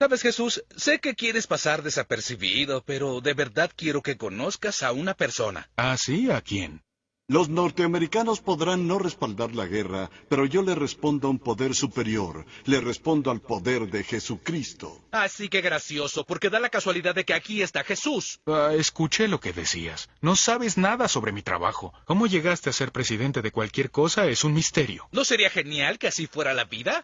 Sabes, Jesús, sé que quieres pasar desapercibido, pero de verdad quiero que conozcas a una persona. ¿Ah, sí? ¿A quién? Los norteamericanos podrán no respaldar la guerra, pero yo le respondo a un poder superior. Le respondo al poder de Jesucristo. Así que gracioso, porque da la casualidad de que aquí está Jesús. Ah, escuché lo que decías. No sabes nada sobre mi trabajo. ¿Cómo llegaste a ser presidente de cualquier cosa es un misterio. ¿No sería genial que así fuera la vida?